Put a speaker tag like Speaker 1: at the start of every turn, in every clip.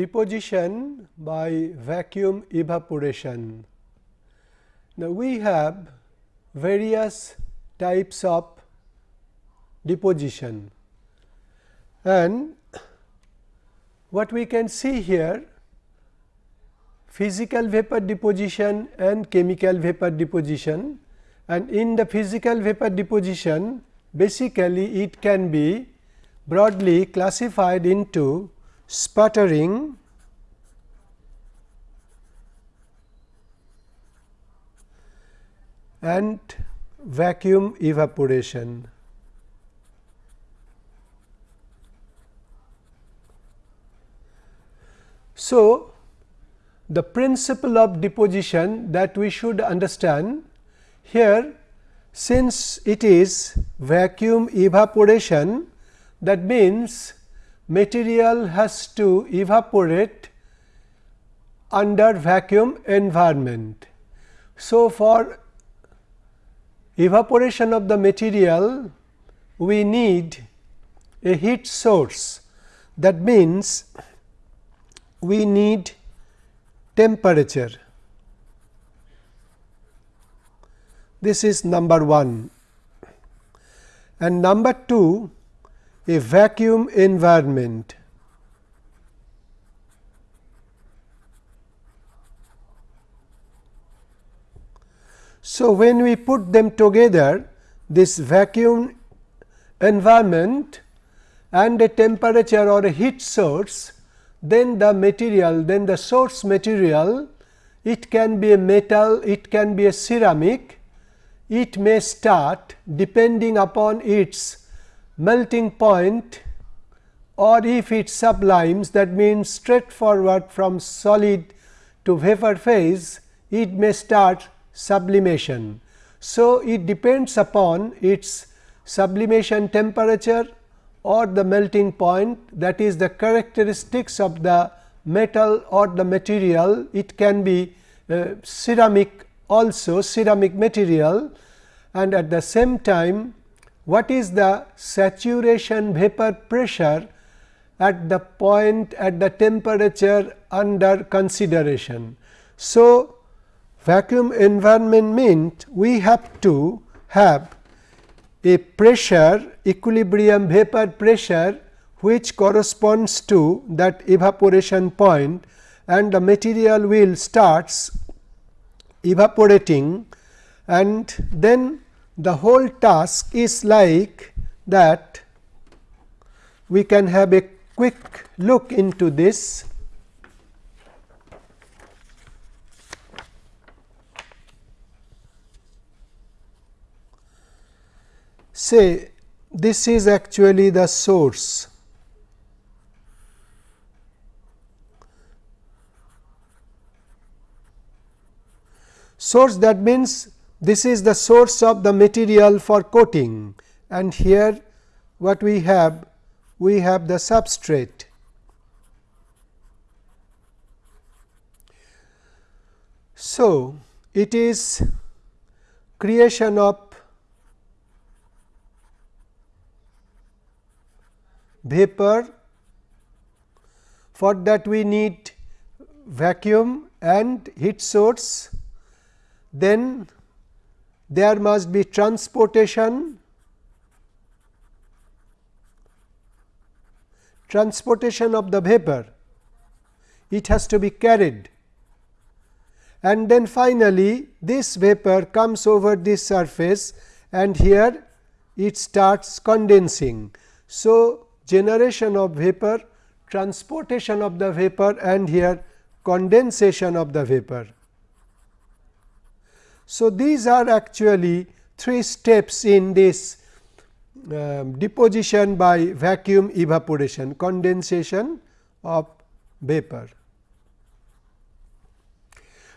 Speaker 1: deposition by vacuum evaporation. Now, we have various types of deposition and what we can see here physical vapor deposition and chemical vapor deposition and in the physical vapor deposition basically it can be broadly classified into sputtering and vacuum evaporation. So, the principle of deposition that we should understand here since it is vacuum evaporation that means material has to evaporate under vacuum environment. So, for evaporation of the material we need a heat source that means we need temperature. This is number 1 and number 2 a vacuum environment. So, when we put them together this vacuum environment and a temperature or a heat source, then the material, then the source material, it can be a metal, it can be a ceramic, it may start depending upon its melting point or if it sublimes that means straightforward from solid to vapor phase, it may start sublimation. So, it depends upon its sublimation temperature or the melting point that is the characteristics of the metal or the material. It can be uh, ceramic also ceramic material and at the same time what is the saturation vapor pressure at the point at the temperature under consideration. So, vacuum environment means we have to have a pressure equilibrium vapor pressure which corresponds to that evaporation point and the material will starts evaporating and then the whole task is like that we can have a quick look into this say this is actually the source. Source that means this is the source of the material for coating. And here what we have we have the substrate. So, it is creation of vapor. For that we need vacuum and heat source. Then there must be transportation transportation of the vapor it has to be carried and then finally, this vapor comes over this surface and here it starts condensing. So, generation of vapor, transportation of the vapor and here condensation of the vapor. So, these are actually three steps in this um, deposition by vacuum evaporation condensation of vapor.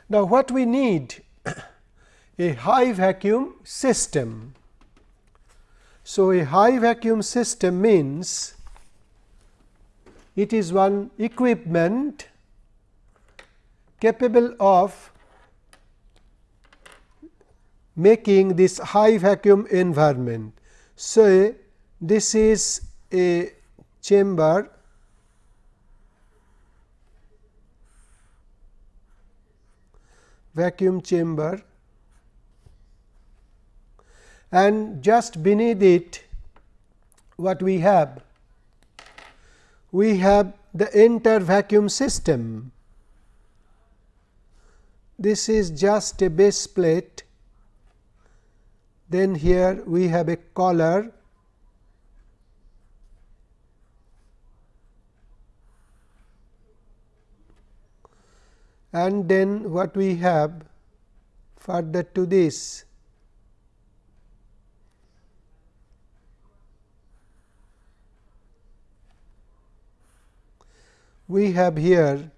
Speaker 1: Now, what we need a high vacuum system. So, a high vacuum system means it is one equipment capable of making this high vacuum environment. So, this is a chamber vacuum chamber and just beneath it what we have? We have the entire vacuum system. This is just a base plate then here we have a collar and then what we have further to this. We have here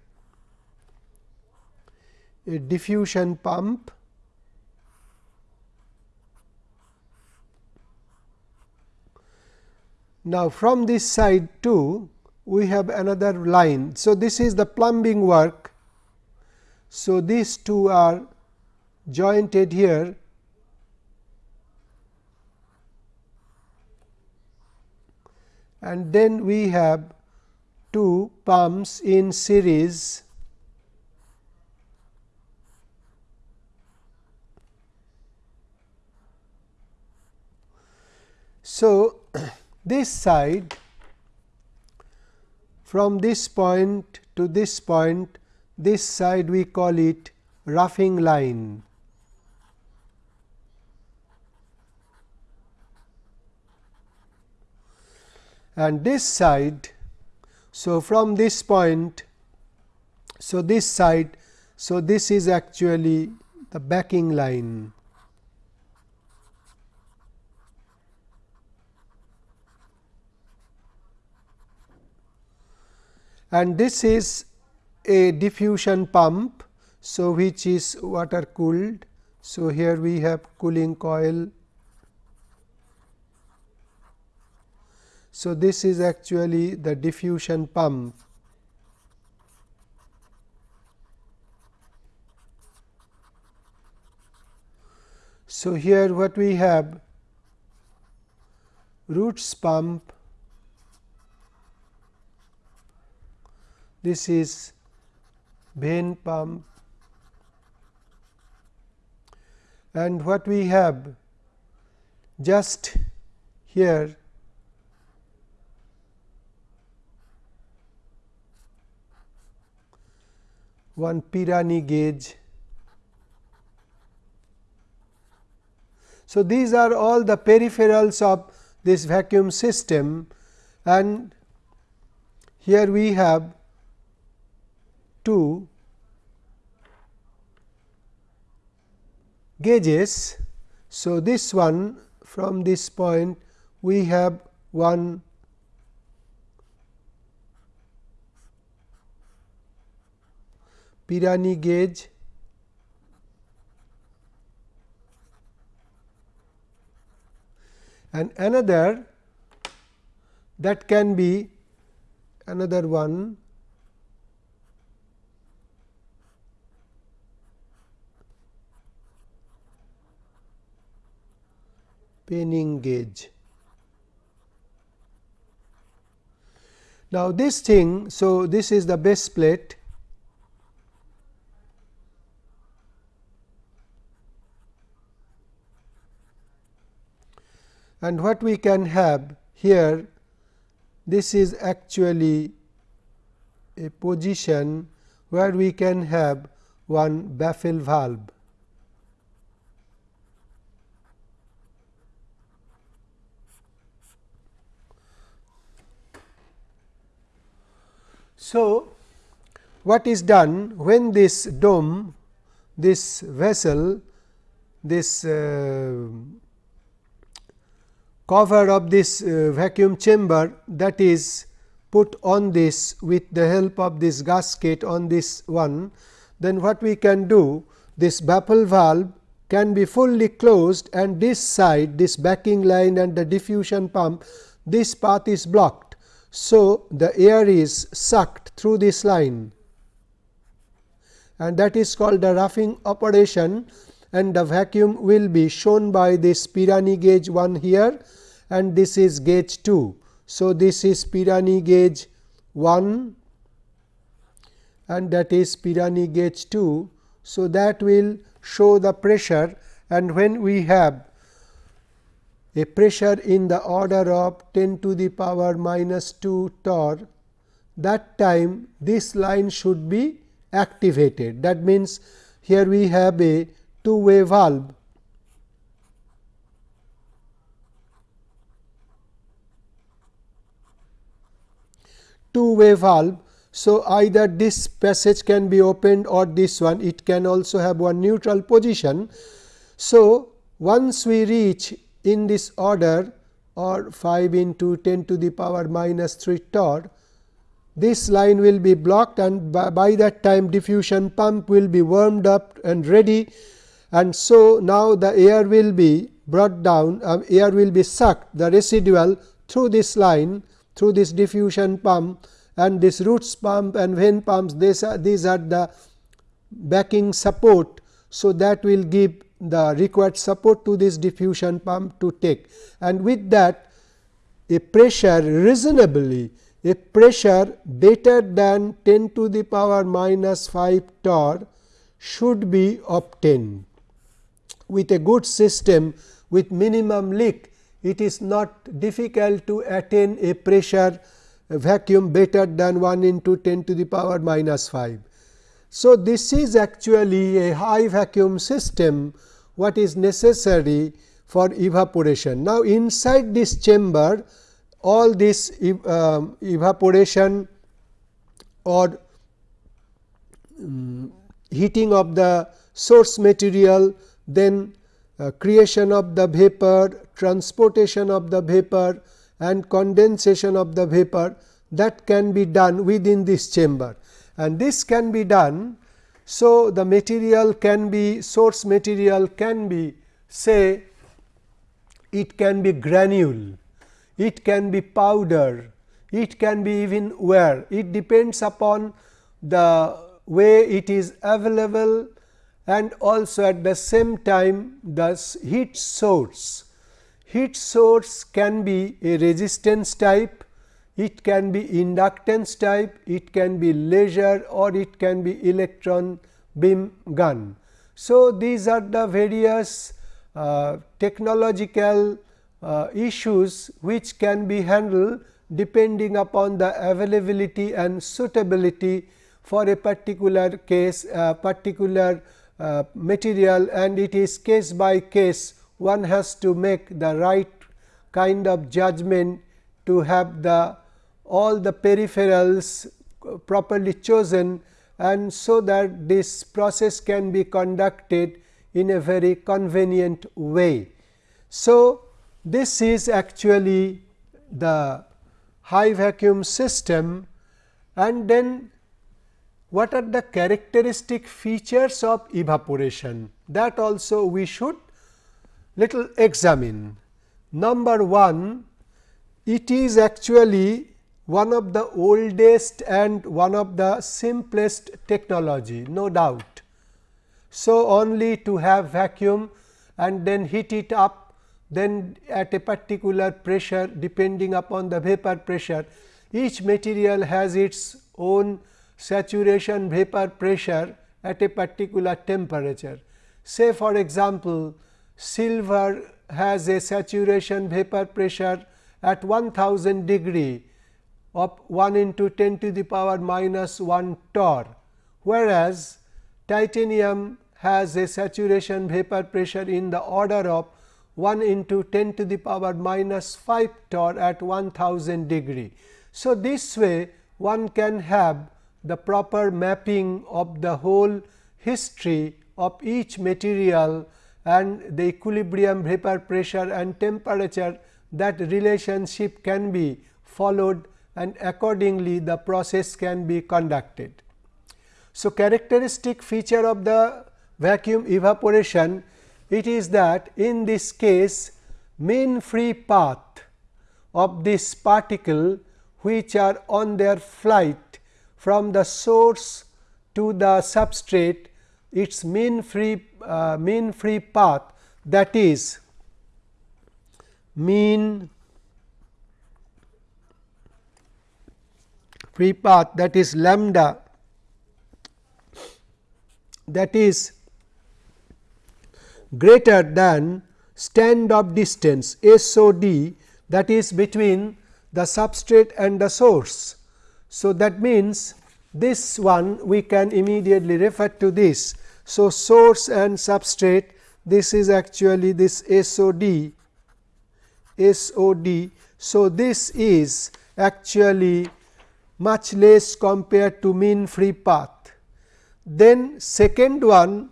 Speaker 1: a diffusion pump Now, from this side too we have another line. So, this is the plumbing work. So, these two are jointed here and then we have two pumps in series So, this side from this point to this point this side we call it roughing line. And this side so, from this point, so this side, so this is actually the backing line. And this is a diffusion pump, so which is water cooled. So, here we have cooling coil So, this is actually the diffusion pump. So, here what we have roots pump, this is vane pump and what we have just here one Pirani gauge. So, these are all the peripherals of this vacuum system and here we have two gauges. So, this one from this point we have one Pirani gauge and another that can be another one Gauge. Now, this thing, so this is the base plate and what we can have here this is actually a position where we can have one baffle valve. So, what is done when this dome, this vessel, this uh, cover of this uh, vacuum chamber that is put on this with the help of this gasket on this one, then what we can do this baffle valve can be fully closed and this side this backing line and the diffusion pump this path is blocked. So, the air is sucked through this line. And that is called the roughing operation. And the vacuum will be shown by this Pirani gauge 1 here. And this is gauge 2. So, this is Pirani gauge 1 and that is Pirani gauge 2. So, that will show the pressure. And when we have a pressure in the order of 10 to the power minus 2 torr that time this line should be activated. That means, here we have a two way valve two way valve. So, either this passage can be opened or this one it can also have one neutral position. So, once we reach in this order or 5 into 10 to the power minus 3 torr, this line will be blocked and by, by, that time diffusion pump will be warmed up and ready and so now the air will be brought down uh, air will be sucked the residual through this line through this diffusion pump and this roots pump and vane pumps these are, these are the backing support. So, that will give the required support to this diffusion pump to take and with that a pressure reasonably a pressure better than 10 to the power minus 5 torr should be obtained. With a good system with minimum leak it is not difficult to attain a pressure a vacuum better than 1 into 10 to the power minus 5. So, this is actually a high vacuum system what is necessary for evaporation. Now, inside this chamber all this uh, evaporation or um, heating of the source material, then uh, creation of the vapor, transportation of the vapor and condensation of the vapor that can be done within this chamber and this can be done. So, the material can be source material can be say it can be granule, it can be powder, it can be even wire. It depends upon the way it is available and also at the same time the heat source heat source can be a resistance type, it can be inductance type, it can be laser or it can be electron beam gun. So, these are the various uh, technological uh, issues which can be handled depending upon the availability and suitability for a particular case uh, particular uh, material and it is case by case one has to make the right kind of judgment to have the all the peripherals properly chosen and so that this process can be conducted in a very convenient way. So, this is actually the high vacuum system and then what are the characteristic features of evaporation that also we should little examine. Number 1, it is actually one of the oldest and one of the simplest technology no doubt. So, only to have vacuum and then heat it up then at a particular pressure depending upon the vapor pressure each material has its own saturation vapor pressure at a particular temperature. Say for example, silver has a saturation vapor pressure at 1000 degree of 1 into 10 to the power minus 1 torr, whereas titanium has a saturation vapor pressure in the order of 1 into 10 to the power minus 5 torr at 1000 degree. So, this way one can have the proper mapping of the whole history of each material and the equilibrium vapor pressure and temperature that relationship can be followed and accordingly the process can be conducted. So, characteristic feature of the vacuum evaporation it is that in this case mean free path of this particle which are on their flight from the source to the substrate its mean free uh, mean free path that is mean free path that is lambda that is greater than stand off distance SOD that is between the substrate and the source. So, that means this one we can immediately refer to this. So, source and substrate this is actually this SOD. So, this is actually much less compared to mean free path. Then second one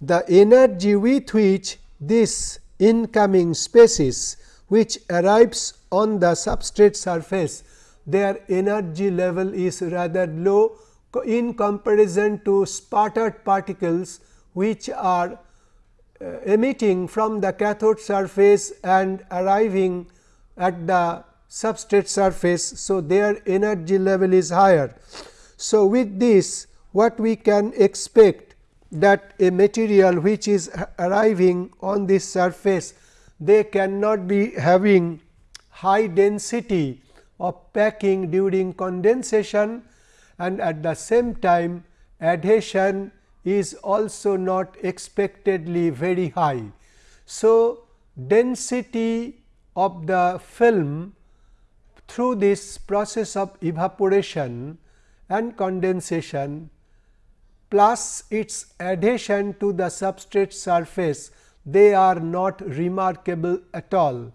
Speaker 1: the energy with which this incoming species which arrives on the substrate surface their energy level is rather low in comparison to sputtered particles which are uh, emitting from the cathode surface and arriving at the substrate surface. So, their energy level is higher. So, with this what we can expect that a material which is arriving on this surface they cannot be having high density of packing during condensation and at the same time adhesion is also not expectedly very high. So, density of the film through this process of evaporation and condensation plus its adhesion to the substrate surface they are not remarkable at all.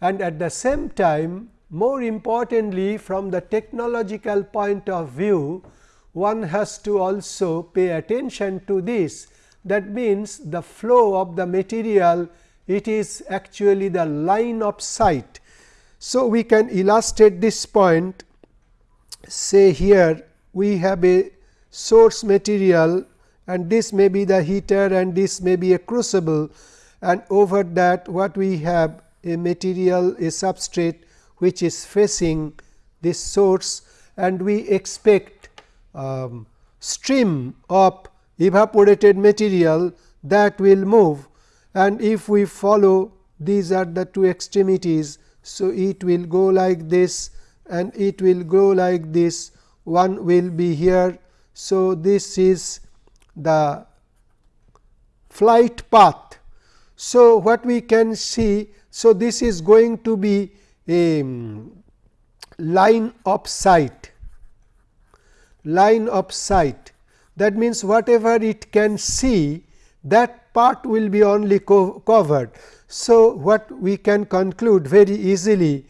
Speaker 1: And at the same time more importantly from the technological point of view one has to also pay attention to this that means the flow of the material it is actually the line of sight. So, we can illustrate this point. Say here we have a source material and this may be the heater and this may be a crucible. And over that what we have a material a substrate which is facing this source. And we expect um, stream of evaporated material that will move. And if we follow these are the two extremities. So, it will go like this and it will go like this one will be here. So, this is the flight path. So, what we can see so this is going to be a um, line of sight line of sight that means whatever it can see that part will be only co covered. So, what we can conclude very easily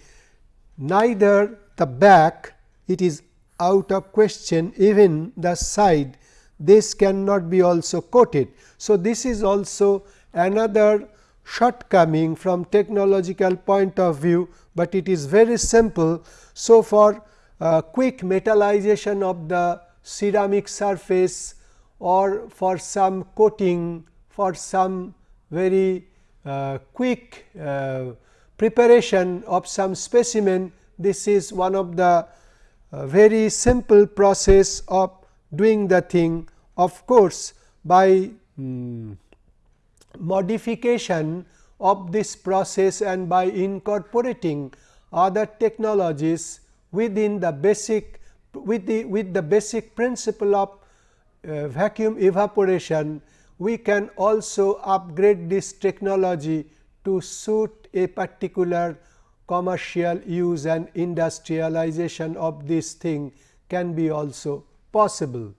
Speaker 1: neither the back it is out of question even the side this cannot be also coated. So, this is also another shortcoming from technological point of view, but it is very simple. So, for uh, quick metallization of the ceramic surface or for some coating for some very uh, quick uh, preparation of some specimen. This is one of the uh, very simple process of doing the thing. Of course, by um, modification of this process and by incorporating other technologies within the basic with the with the basic principle of uh, vacuum evaporation we can also upgrade this technology to suit a particular commercial use and industrialization of this thing can be also possible.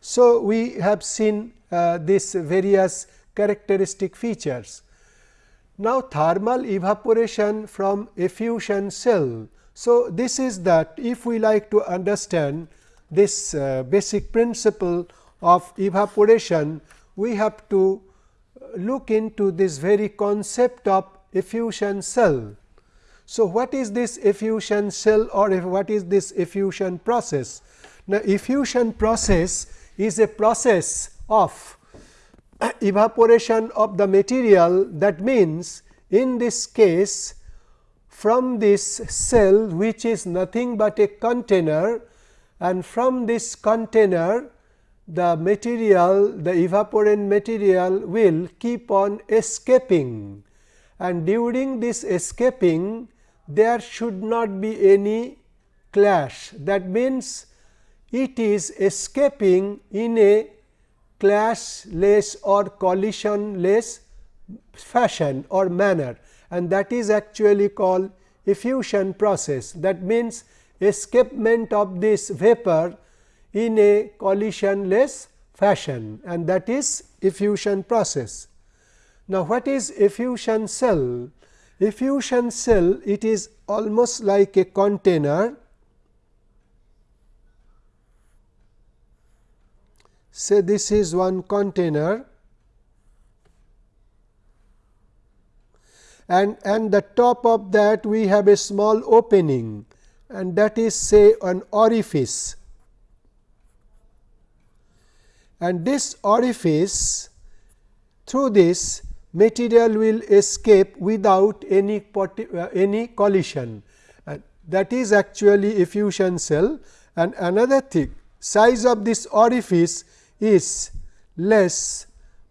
Speaker 1: So, we have seen uh, various characteristic features. Now, thermal evaporation from effusion cell so, this is that if we like to understand this uh, basic principle of evaporation, we have to uh, look into this very concept of effusion cell. So, what is this effusion cell or what is this effusion process? Now, effusion process is a process of evaporation of the material that means in this case from this cell which is nothing but a container and from this container the material the evaporant material will keep on escaping. And during this escaping there should not be any clash. That means it is escaping in a clashless or collisionless fashion or manner. And that is actually called effusion process. That means, escapement of this vapor in a collisionless fashion and that is effusion process. Now, what is effusion cell? Effusion cell it is almost like a container say this is one container and and the top of that we have a small opening and that is say an orifice and this orifice through this material will escape without any uh, any collision and that is actually effusion cell and another thing size of this orifice is less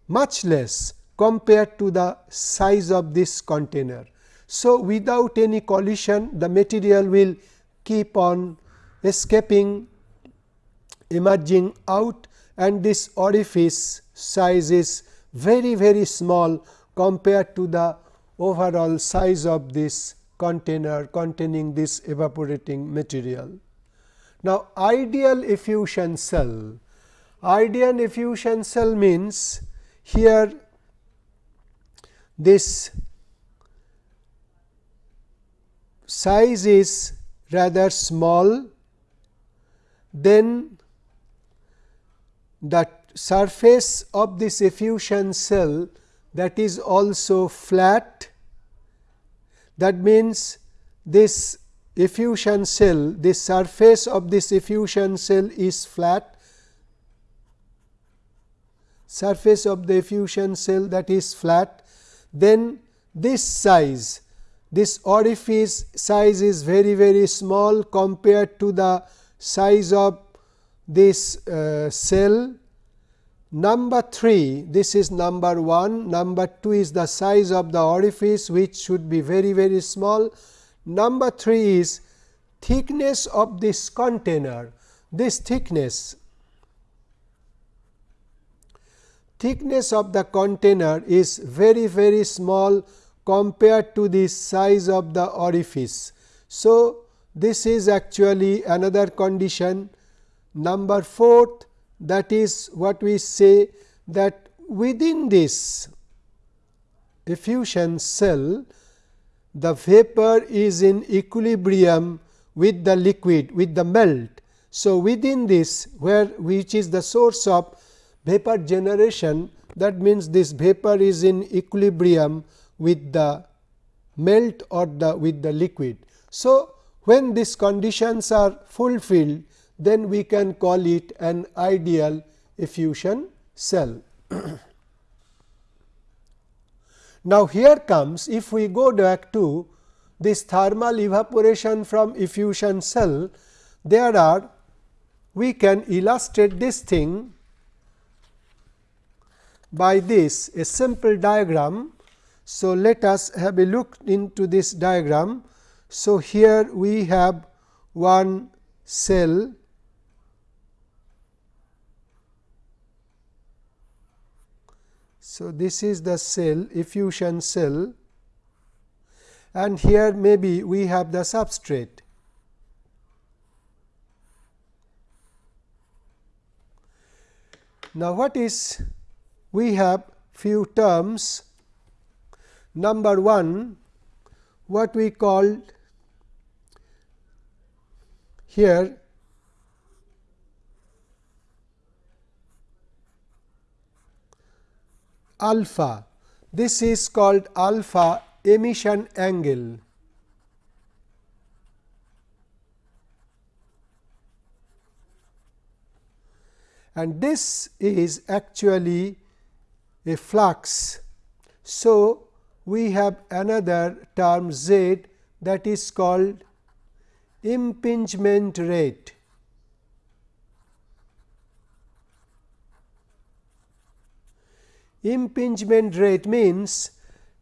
Speaker 1: much less compared to the size of this container. So, without any collision the material will keep on escaping emerging out and this orifice size is very very small compared to the overall size of this container containing this evaporating material. Now, ideal effusion cell, ideal effusion cell means here this size is rather small, then the surface of this effusion cell that is also flat. That means, this effusion cell, this surface of this effusion cell is flat, surface of the effusion cell that is flat then this size this orifice size is very very small compared to the size of this uh, cell. Number 3 this is number 1, number 2 is the size of the orifice which should be very very small. Number 3 is thickness of this container, this thickness thickness of the container is very very small compared to the size of the orifice. So, this is actually another condition number fourth that is what we say that within this effusion cell the vapor is in equilibrium with the liquid with the melt. So, within this where which is the source of vapor generation that means this vapor is in equilibrium with the melt or the with the liquid. So, when these conditions are fulfilled then we can call it an ideal effusion cell. now, here comes if we go back to this thermal evaporation from effusion cell, there are we can illustrate this thing by this a simple diagram. So, let us have a look into this diagram. So, here we have one cell So, this is the cell effusion cell and here maybe we have the substrate. Now, what is we have few terms. Number 1 what we call here alpha. This is called alpha emission angle. And this is actually a flux. So, we have another term z that is called impingement rate. Impingement rate means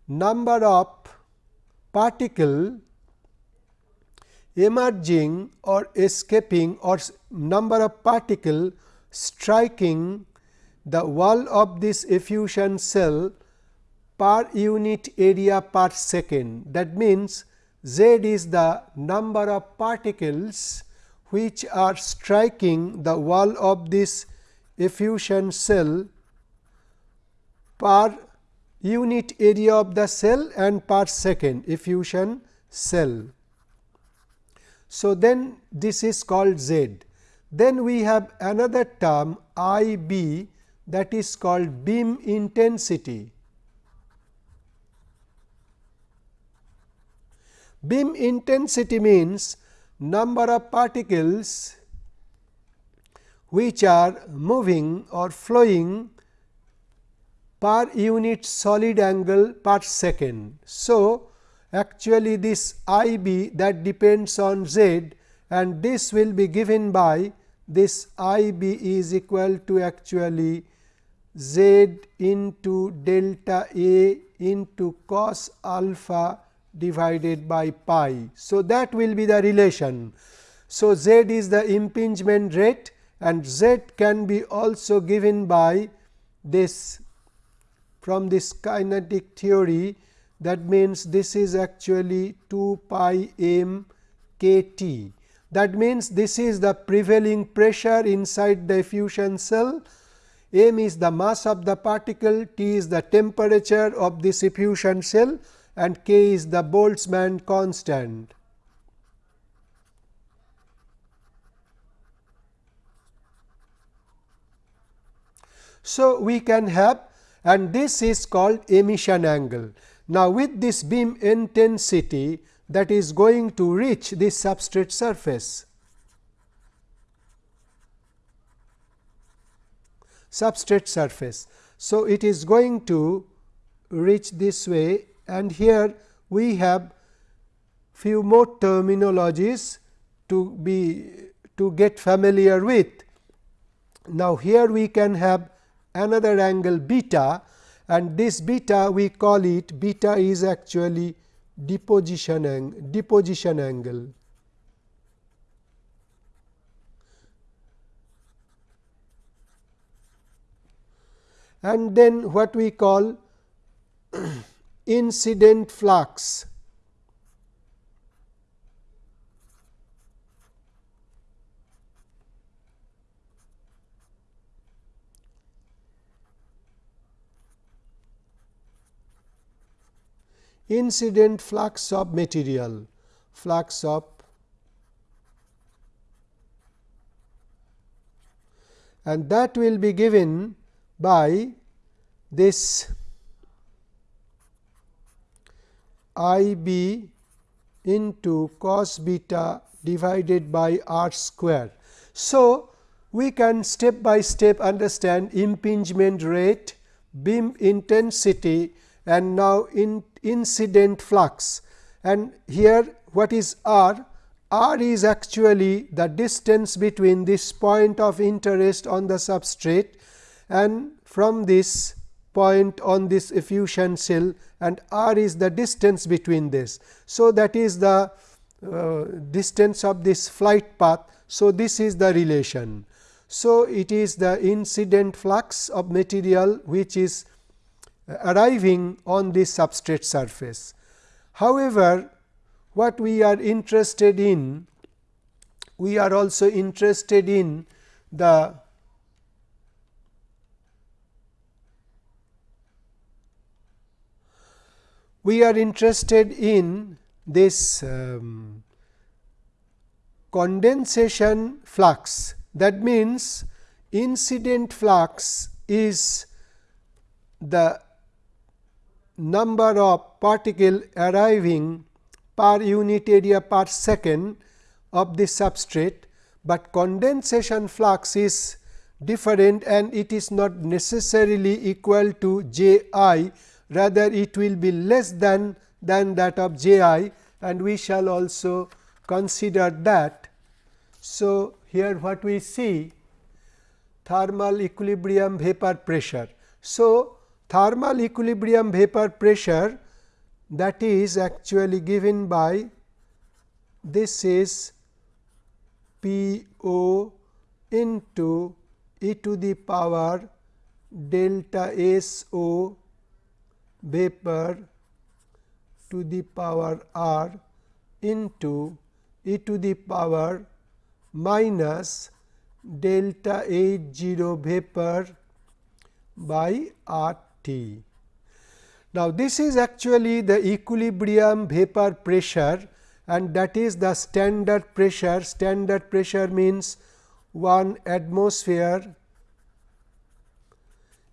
Speaker 1: number of particle emerging or escaping or number of particle striking the wall of this effusion cell per unit area per second. That means, z is the number of particles which are striking the wall of this effusion cell per unit area of the cell and per second effusion cell. So, then this is called Z. Then we have another term I b that is called beam intensity. Beam intensity means number of particles which are moving or flowing per unit solid angle per second. So, actually this I b that depends on z and this will be given by this I b is equal to actually z into delta A into cos alpha divided by pi. So, that will be the relation. So, z is the impingement rate and z can be also given by this from this kinetic theory that means this is actually 2 pi m k t. That means, this is the prevailing pressure inside the effusion cell, m is the mass of the particle, t is the temperature of this effusion cell and k is the Boltzmann constant. So, we can have and this is called emission angle. Now, with this beam intensity that is going to reach this substrate surface, substrate surface. So, it is going to reach this way and here we have few more terminologies to be to get familiar with. Now, here we can have another angle beta and this beta we call it beta is actually deposition, ang deposition angle. And then what we call incident flux. Incident flux of material, flux of and that will be given by this I b into cos beta divided by r square. So, we can step by step understand impingement rate, beam intensity and now in incident flux and here what is r? r is actually the distance between this point of interest on the substrate and from this point on this effusion cell and r is the distance between this. So, that is the uh, distance of this flight path. So, this is the relation. So, it is the incident flux of material which is arriving on this substrate surface. However, what we are interested in, we are also interested in the we are interested in this um, condensation flux that means incident flux is the number of particle arriving per unit area per second of the substrate, but condensation flux is different and it is not necessarily equal to J i rather it will be less than than that of J i and we shall also consider that. So, here what we see thermal equilibrium vapor pressure. So, thermal equilibrium vapor pressure that is actually given by this is P o into e to the power delta S O vapor to the power r into e to the power minus delta H 0 vapor by R T. Now, this is actually the equilibrium vapor pressure and that is the standard pressure. Standard pressure means 1 atmosphere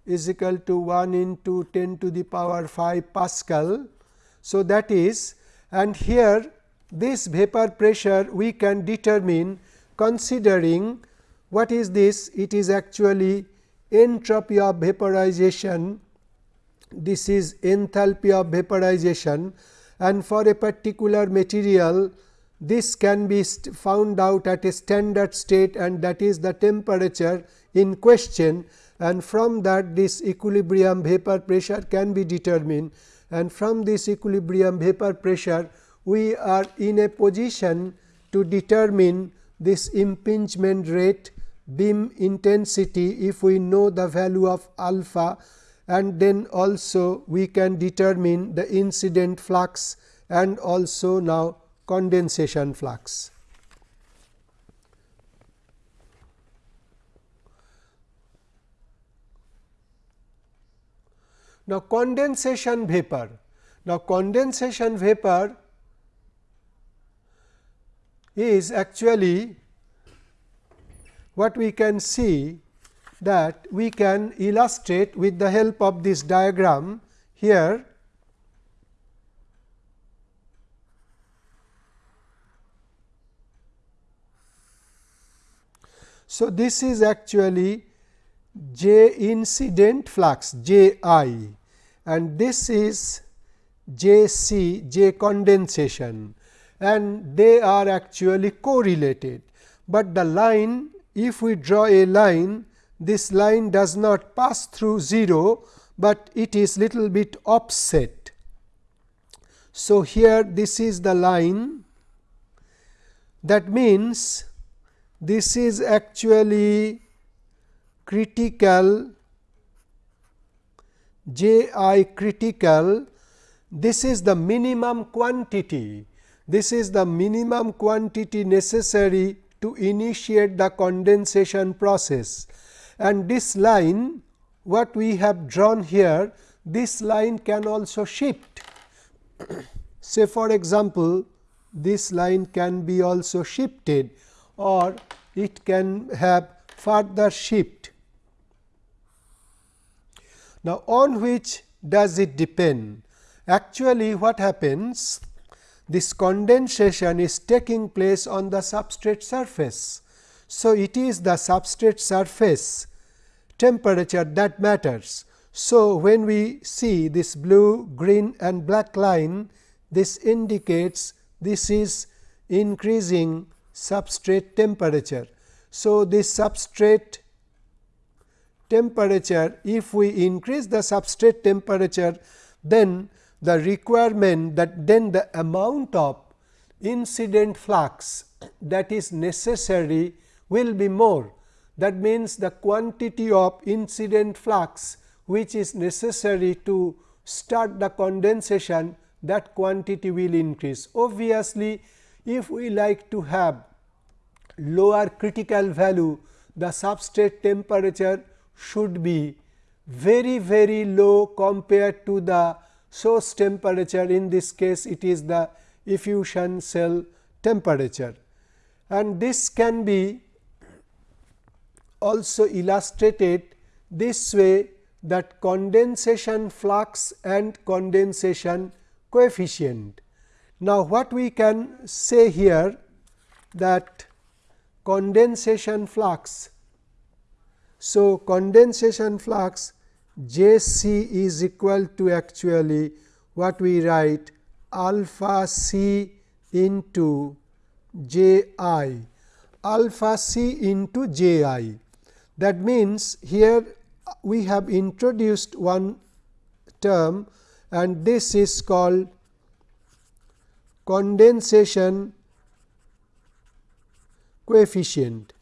Speaker 1: is equal to 1 into 10 to the power 5 Pascal. So, that is and here this vapor pressure we can determine considering what is this? It is actually entropy of vaporization, this is enthalpy of vaporization and for a particular material this can be found out at a standard state and that is the temperature in question and from that this equilibrium vapor pressure can be determined and from this equilibrium vapor pressure we are in a position to determine this impingement rate beam intensity if we know the value of alpha and then also we can determine the incident flux and also now condensation flux. Now, condensation vapor. Now, condensation vapor is actually what we can see that we can illustrate with the help of this diagram here. So, this is actually J incident flux J i and this is J c J condensation and they are actually correlated, but the line if we draw a line this line does not pass through 0, but it is little bit offset. So, here this is the line. That means this is actually critical J i critical. This is the minimum quantity. This is the minimum quantity necessary to initiate the condensation process and this line what we have drawn here this line can also shift say for example this line can be also shifted or it can have further shift. Now, on which does it depend? Actually, what happens? This condensation is taking place on the substrate surface. So, it is the substrate surface temperature that matters. So, when we see this blue, green and black line, this indicates this is increasing substrate temperature. So, this substrate temperature, if we increase the substrate temperature, then the requirement that then the amount of incident flux that is necessary will be more. That means, the quantity of incident flux which is necessary to start the condensation that quantity will increase. Obviously, if we like to have lower critical value, the substrate temperature should be very very low compared to the source temperature in this case it is the effusion cell temperature and this can be also illustrated this way that condensation flux and condensation coefficient. Now, what we can say here that condensation flux. So, condensation flux J c is equal to actually what we write alpha c into J i alpha c into J i. That means, here we have introduced one term and this is called condensation coefficient.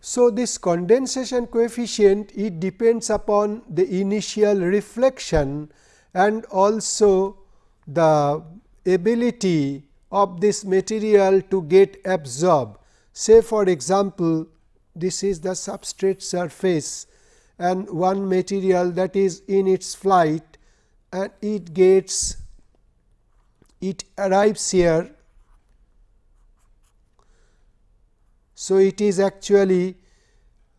Speaker 1: So, this condensation coefficient it depends upon the initial reflection and also the ability of this material to get absorbed. Say for example, this is the substrate surface and one material that is in its flight and it gets it arrives here. So, it is actually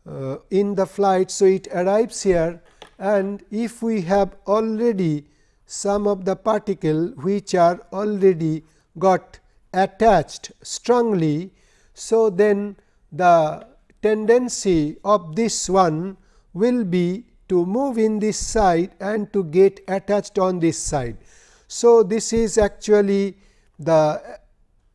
Speaker 1: uh, in the flight. So, it arrives here and if we have already some of the particle which are already got attached strongly. So, then the tendency of this one will be to move in this side and to get attached on this side. So, this is actually the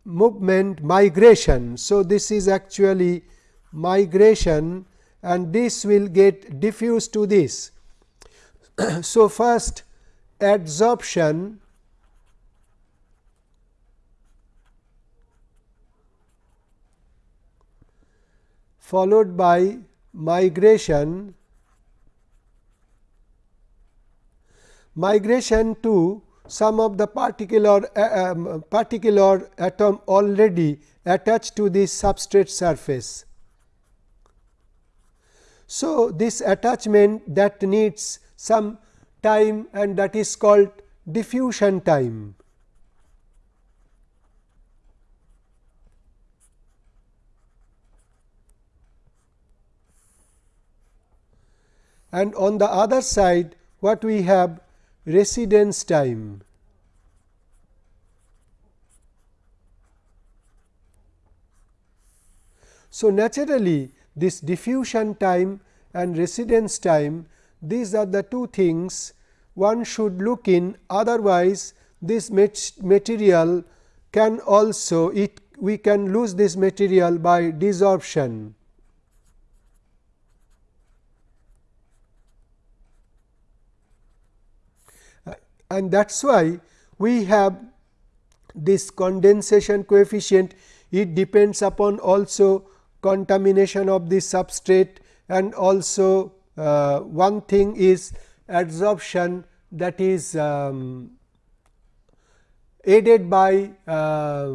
Speaker 1: movement migration. So, this is actually migration and this will get diffused to this. so, first adsorption followed by migration migration to some of the particular uh, um, particular atom already attached to the substrate surface. So, this attachment that needs some time and that is called diffusion time. And on the other side what we have residence time. So, naturally this diffusion time and residence time these are the two things one should look in otherwise this material can also it we can lose this material by desorption. And that is why we have this condensation coefficient it depends upon also contamination of the substrate and also uh, one thing is adsorption that is um, aided by uh,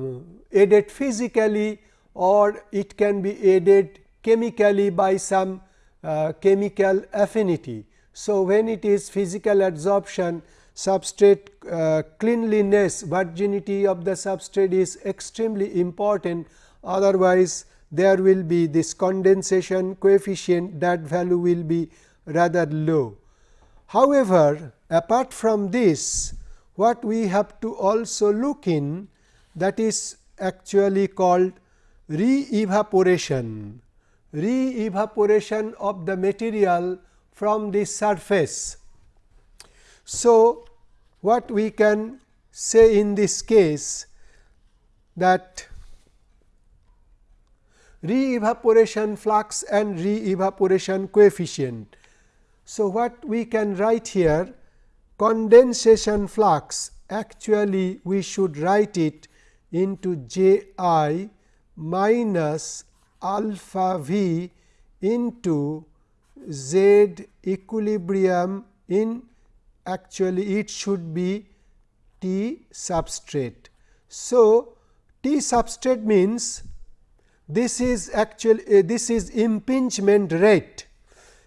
Speaker 1: aided physically or it can be aided chemically by some uh, chemical affinity. So, when it is physical adsorption substrate uh, cleanliness virginity of the substrate is extremely important otherwise there will be this condensation coefficient that value will be rather low. However, apart from this what we have to also look in that is actually called re-evaporation, re-evaporation of the material from the surface. So, what we can say in this case that re-evaporation flux and re-evaporation coefficient. So, what we can write here condensation flux actually we should write it into J i minus alpha v into z equilibrium in actually it should be T substrate. So, T substrate means this is actually uh, this is impingement rate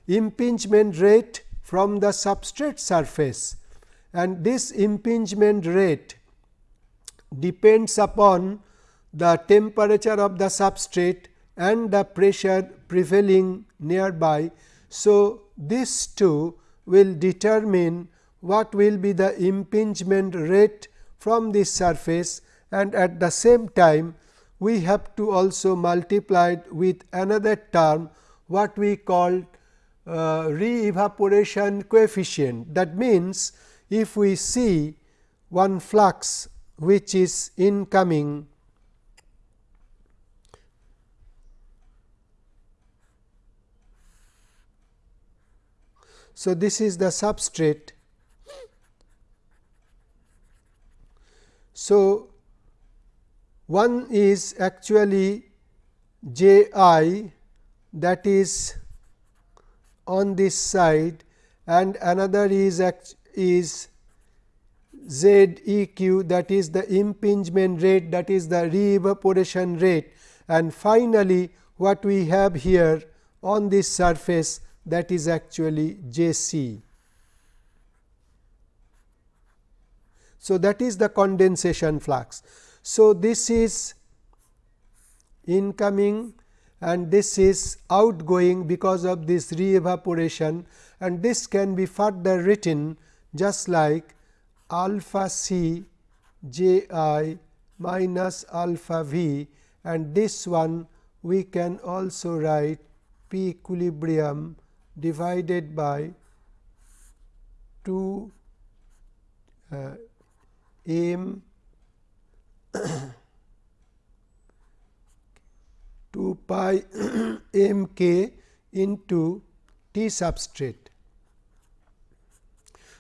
Speaker 1: impingement rate from the substrate surface and this impingement rate depends upon the temperature of the substrate and the pressure prevailing nearby. So, these two will determine what will be the impingement rate from this surface and at the same time we have to also multiply it with another term what we call uh, re-evaporation coefficient. That means, if we see one flux which is incoming So, this is the substrate So, one is actually J i that is on this side and another is is Z e q that is the impingement rate that is the re-evaporation rate and finally, what we have here on this surface that is actually J c. So, that is the condensation flux. So, this is incoming and this is outgoing because of this re-evaporation and this can be further written just like alpha c j i minus alpha v and this one we can also write p equilibrium divided by 2 uh, m 2 pi m k into T substrate.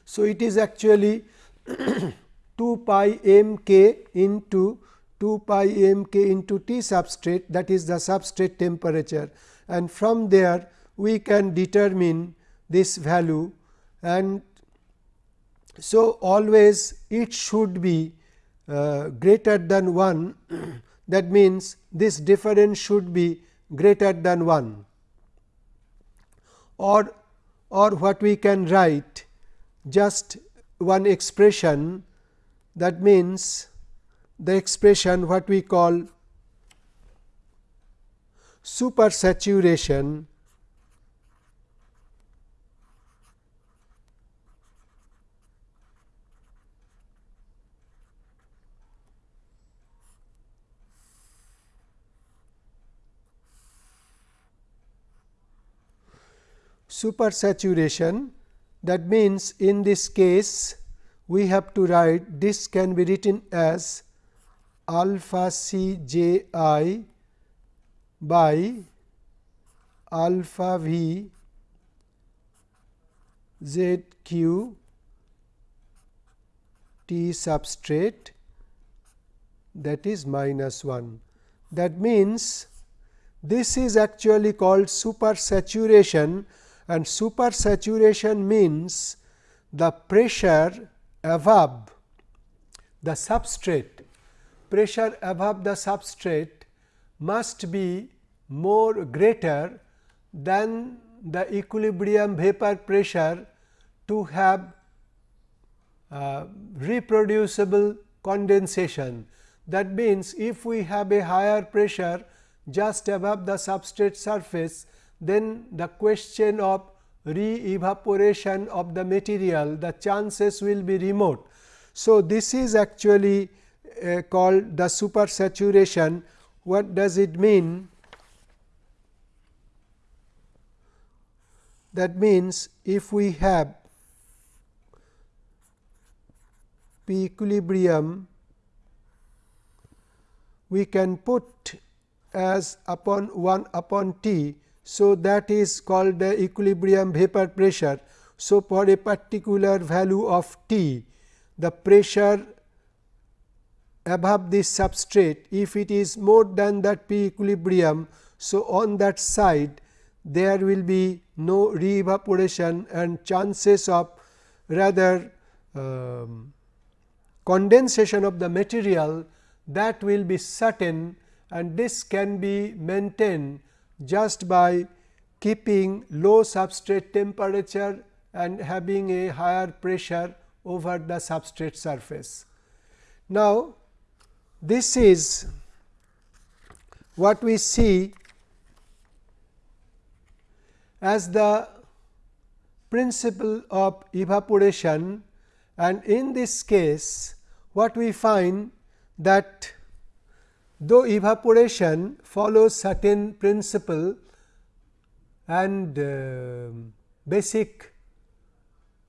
Speaker 1: So, it is actually 2 pi m k into 2 pi m k into T substrate that is the substrate temperature and from there we can determine this value and so always it should be uh, greater than 1 that means this difference should be greater than 1 or or what we can write just one expression that means the expression what we call supersaturation supersaturation that means in this case we have to write this can be written as alpha c j i by alpha v z q t substrate that is minus 1. That means, this is actually called supersaturation and supersaturation means the pressure above the substrate pressure above the substrate must be more greater than the equilibrium vapor pressure to have uh, reproducible condensation. That means, if we have a higher pressure just above the substrate surface, then the question of re-evaporation of the material, the chances will be remote. So, this is actually uh, called the supersaturation. What does it mean? That means, if we have P equilibrium, we can put as upon 1 upon T so, that is called the equilibrium vapor pressure. So, for a particular value of T, the pressure above this substrate, if it is more than that P equilibrium, so on that side there will be no re evaporation and chances of rather um, condensation of the material that will be certain and this can be maintained just by keeping low substrate temperature and having a higher pressure over the substrate surface. Now, this is what we see as the principle of evaporation and in this case what we find that Though evaporation follows certain principle and uh, basic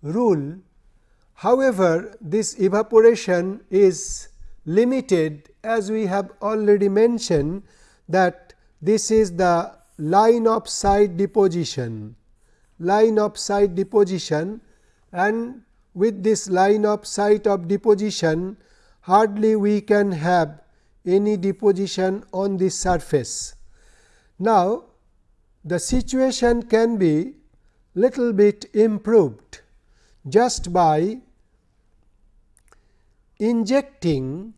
Speaker 1: rule, however, this evaporation is limited as we have already mentioned that this is the line of sight deposition, line of sight deposition and with this line of sight of deposition hardly we can have any deposition on this surface. Now, the situation can be little bit improved just by injecting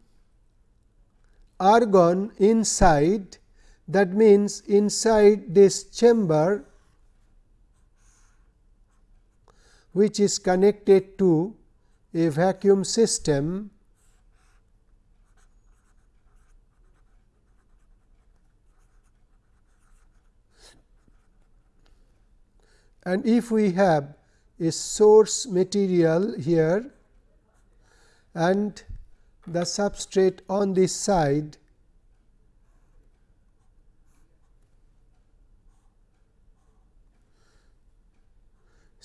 Speaker 1: argon inside that means inside this chamber which is connected to a vacuum system and if we have a source material here and the substrate on this side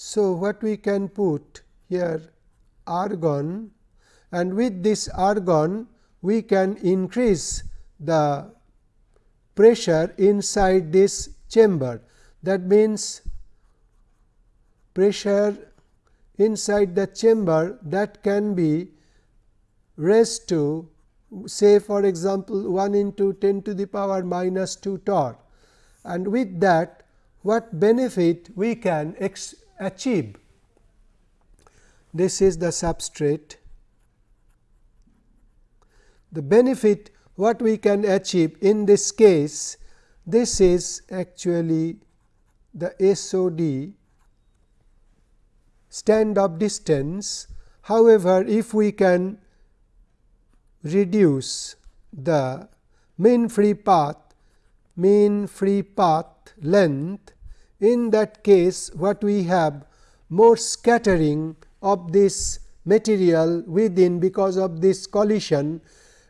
Speaker 1: So, what we can put here argon and with this argon we can increase the pressure inside this chamber. That means, pressure inside the chamber that can be raised to say for example, 1 into 10 to the power minus 2 torr and with that what benefit we can achieve. This is the substrate. The benefit what we can achieve in this case, this is actually the SOD stand-off distance. However, if we can reduce the mean free path mean free path length in that case what we have more scattering of this material within because of this collision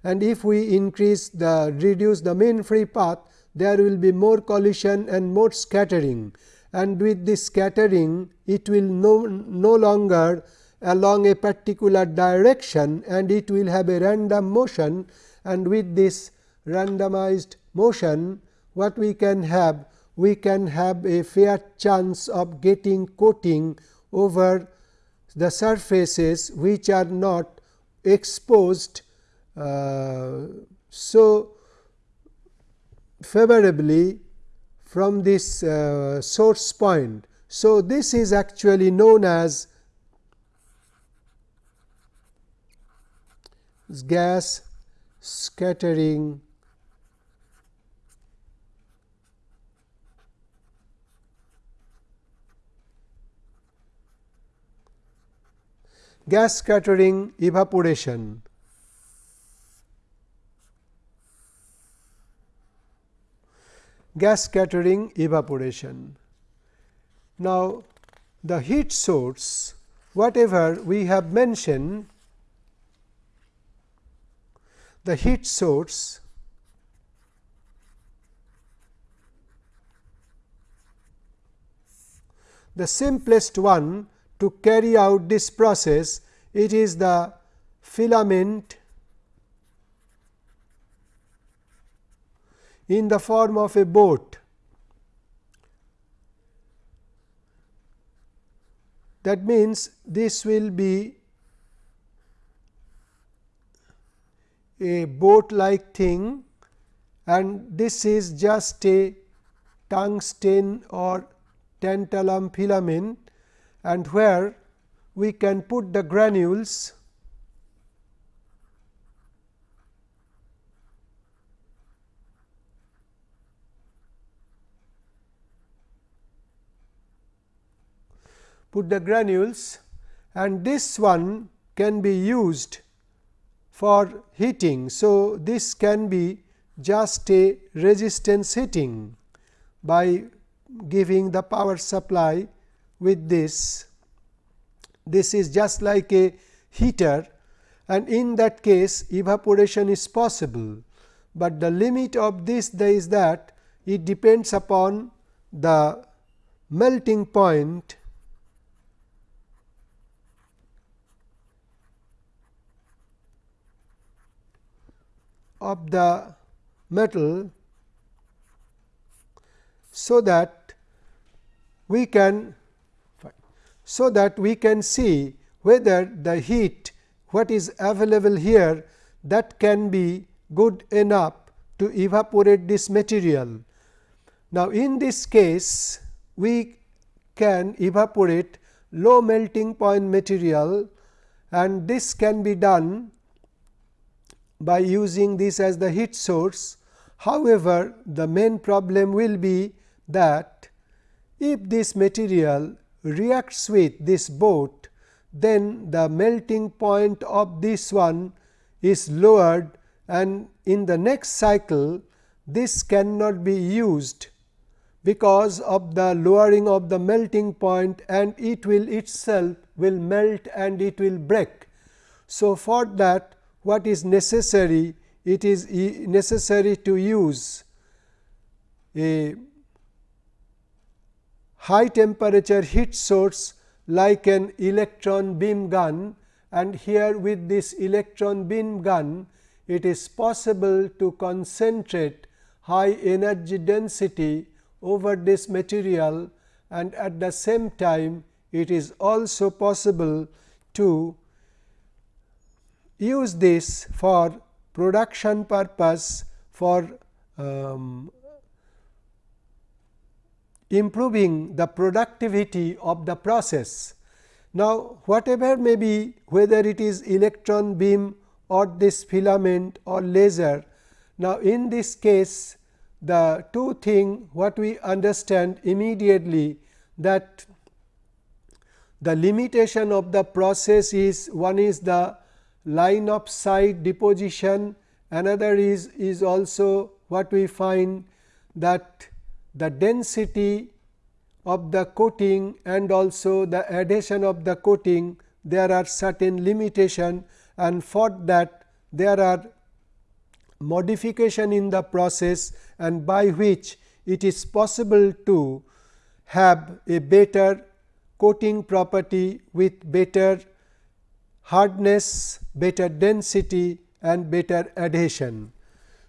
Speaker 1: and if we increase the reduce the mean free path there will be more collision and more scattering and with this scattering it will no, no longer along a particular direction and it will have a random motion. And with this randomized motion what we can have? We can have a fair chance of getting coating over the surfaces which are not exposed uh, so favorably from this uh, source point. So, this is actually known as gas scattering gas scattering evaporation. Gas scattering evaporation. Now, the heat source whatever we have mentioned the heat source the simplest one to carry out this process it is the filament in the form of a boat. That means this will be a boat like thing and this is just a tungsten or tantalum filament and where we can put the granules put the granules and this one can be used for heating. So, this can be just a resistance heating by giving the power supply with this. This is just like a heater and in that case evaporation is possible, but the limit of this is that it depends upon the melting point of the metal so that we can so that we can see whether the heat what is available here that can be good enough to evaporate this material. Now, in this case we can evaporate low melting point material and this can be done by using this as the heat source. However, the main problem will be that if this material reacts with this boat, then the melting point of this one is lowered and in the next cycle this cannot be used because of the lowering of the melting point and it will itself will melt and it will break. So, for that what is necessary? It is necessary to use a high temperature heat source like an electron beam gun and here with this electron beam gun it is possible to concentrate high energy density over this material and at the same time it is also possible to use this for production purpose for um, improving the productivity of the process. Now, whatever may be whether it is electron beam or this filament or laser. Now, in this case the two thing what we understand immediately that the limitation of the process is one is the line of sight deposition. Another is is also what we find that the density of the coating and also the adhesion of the coating there are certain limitation. And for that there are modification in the process and by which it is possible to have a better coating property with better hardness, better density and better adhesion.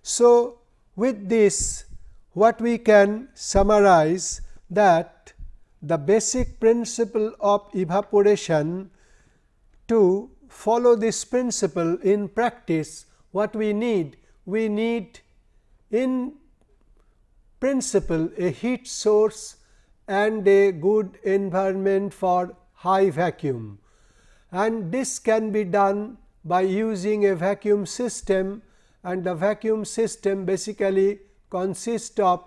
Speaker 1: So, with this what we can summarize that the basic principle of evaporation to follow this principle in practice what we need we need in principle a heat source and a good environment for high vacuum and this can be done by using a vacuum system. And the vacuum system basically consists of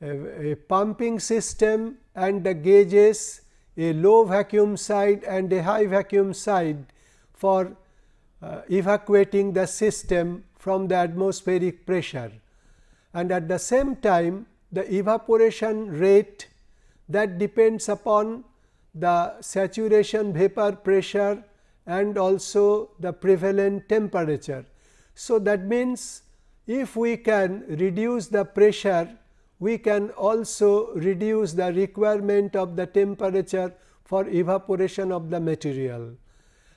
Speaker 1: a, a pumping system and the gauges a low vacuum side and a high vacuum side for uh, evacuating the system from the atmospheric pressure. And at the same time the evaporation rate that depends upon the saturation vapor pressure and also the prevalent temperature. So, that means, if we can reduce the pressure, we can also reduce the requirement of the temperature for evaporation of the material.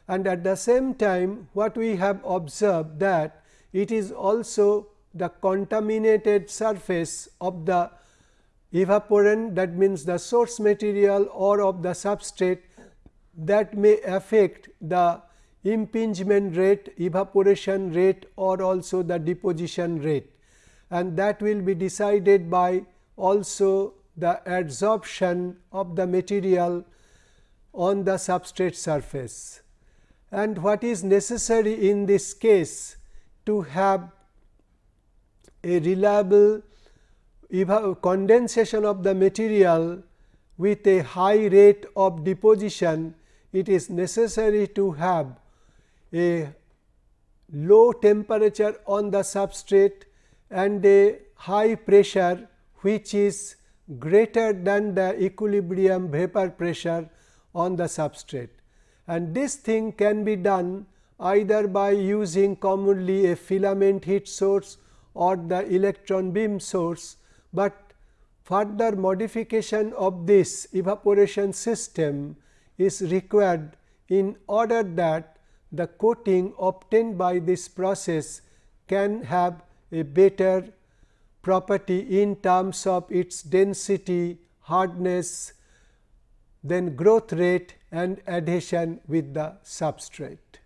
Speaker 1: And at the same time, what we have observed that it is also the contaminated surface of the evaporant that means the source material or of the substrate that may affect the impingement rate, evaporation rate or also the deposition rate and that will be decided by also the adsorption of the material on the substrate surface. And what is necessary in this case to have a reliable condensation of the material with a high rate of deposition, it is necessary to have a low temperature on the substrate and a high pressure which is greater than the equilibrium vapor pressure on the substrate. And this thing can be done either by using commonly a filament heat source or the electron beam source, but further modification of this evaporation system is required in order that the coating obtained by this process can have a better property in terms of its density, hardness, then growth rate and adhesion with the substrate.